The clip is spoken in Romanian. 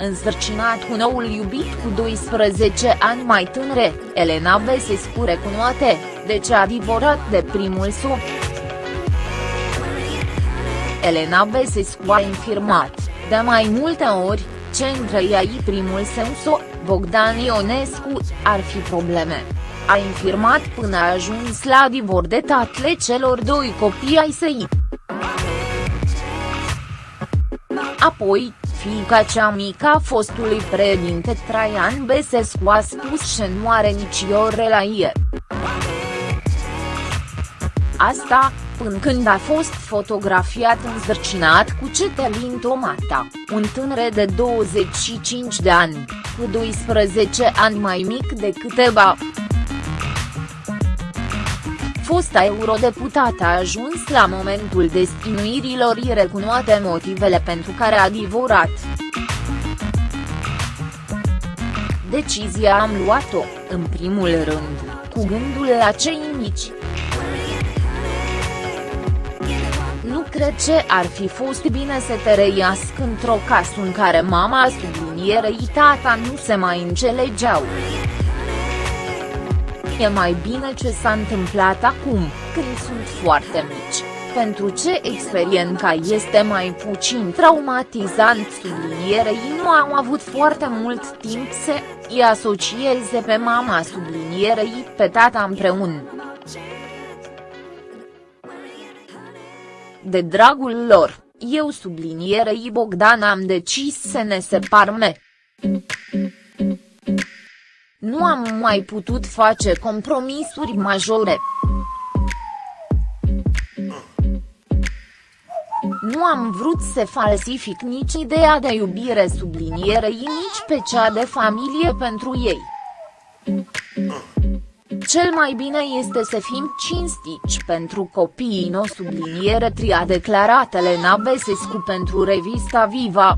însărcinat cu noul iubit cu 12 ani mai tânre, Elena Besescu recunoate, de ce a divorat de primul său. Elena Besescu a infirmat, de mai multe ori, ce între ei primul său so, Bogdan Ionescu, ar fi probleme. A infirmat până a ajuns la divor de tatle celor doi copii ai săi. Apoi, fiica cea mică a fostului președinte Traian Besescu a spus că nu are nicio relație. Asta, până când a fost fotografiat înzărcinat cu Cetelin Tomata, un tânăr de 25 de ani, cu 12 ani mai mic decât Eba. Fosta eurodeputată a ajuns la momentul destinuirilor i recunoate motivele pentru care a divorat. Decizia am luat-o, în primul rând, cu gândul la cei mici. Nu cred ce ar fi fost bine să te reiască într-o casă în care mama sublinierei tata nu se mai înțelegeau. E mai bine ce s-a întâmplat acum, când sunt foarte mici, pentru ce experiența este mai puțin traumatizant sublinierei nu au avut foarte mult timp să îi asocieze pe mama sublinierei pe tata împreună. De dragul lor, eu sublinierei Bogdan am decis să ne separăm. Nu am mai putut face compromisuri majore. Nu am vrut să falsific nici ideea de iubire sublinierei nici pe cea de familie pentru ei. Cel mai bine este să fim cinstici pentru copiii no subliniere tri a declarat Elena Besescu pentru revista Viva.